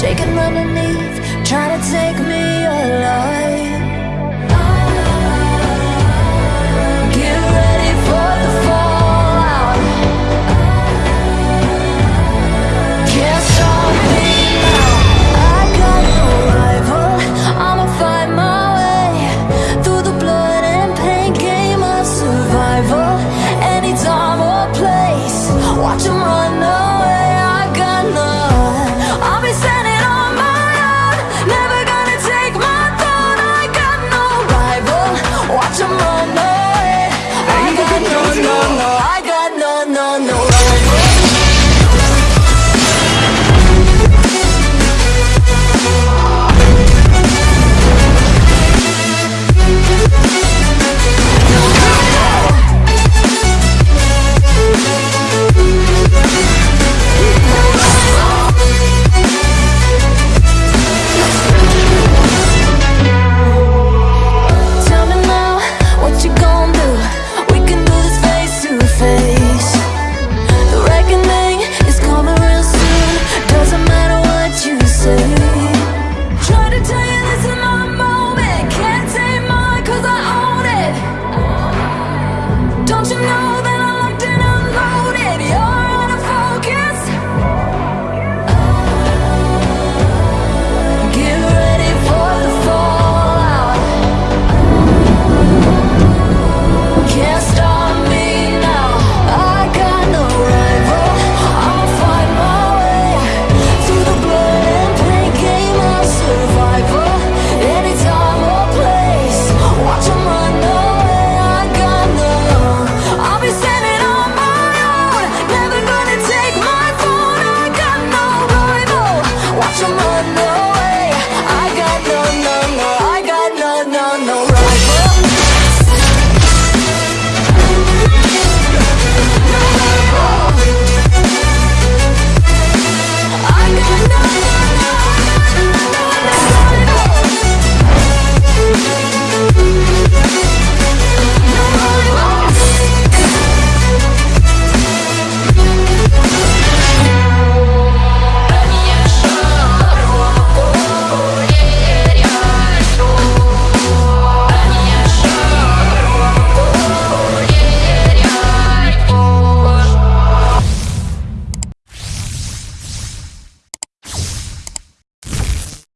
shaking underneath, trying to take me alive.